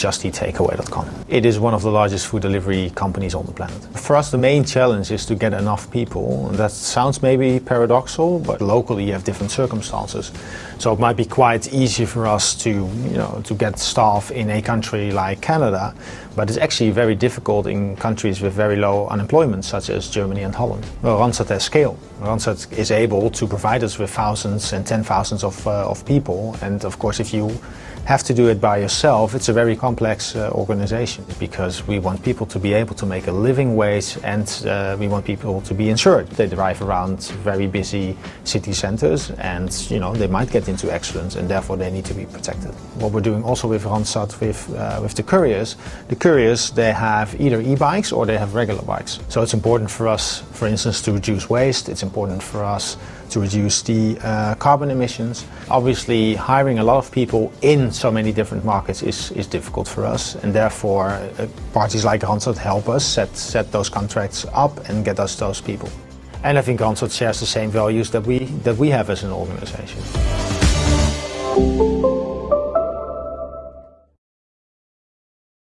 JustEatTakeaway.com. It is one of the largest food delivery companies on the planet. For us, the main challenge is to get enough people. That sounds maybe paradoxal, but locally you have different circumstances. So it might be quite easy for us to, you know, to get staff in a country like Canada, but it's actually very difficult in countries with very low unemployment, such as Germany and Holland. Well, Randstad has scale. Randstad is able to provide us with thousands and ten thousands of, uh, of people, and of course if you have to do it by yourself, it's a very complex uh, organization because we want people to be able to make a living wage and uh, we want people to be insured. They drive around very busy city centers and you know they might get into accidents and therefore they need to be protected. What we're doing also with Randstad with, uh, with the couriers, the couriers they have either e-bikes or they have regular bikes. So it's important for us, for instance, to reduce waste. It's important for us to reduce the uh, carbon emissions. Obviously, hiring a lot of people in so many different markets is, is difficult for us, and therefore uh, parties like Randstad help us set, set those contracts up and get us those people. And I think Randstad shares the same values that we, that we have as an organization.